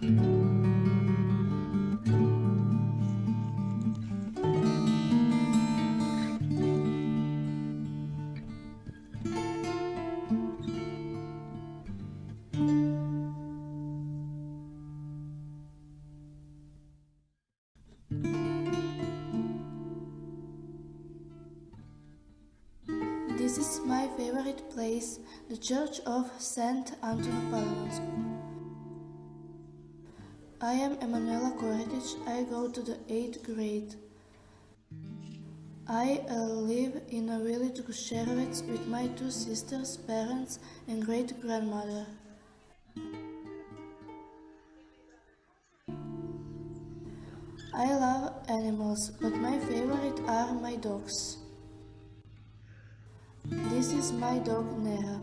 This is my favorite place, the Church of St. Anton Palomonsky. I am Emanuela Koretic. I go to the 8th grade. I uh, live in a village Gušerovec with my two sisters, parents and great-grandmother. I love animals, but my favorite are my dogs. This is my dog Nera.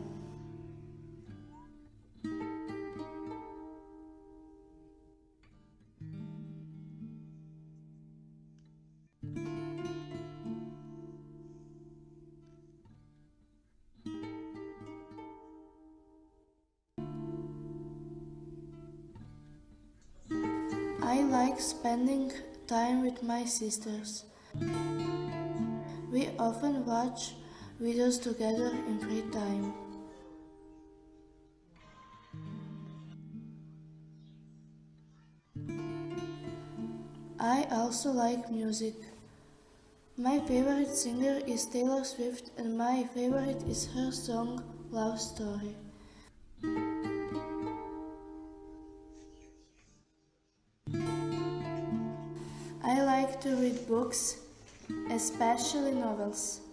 I like spending time with my sisters. We often watch videos together in free time. I also like music. My favorite singer is Taylor Swift and my favorite is her song Love Story. Like to read books, especially novels.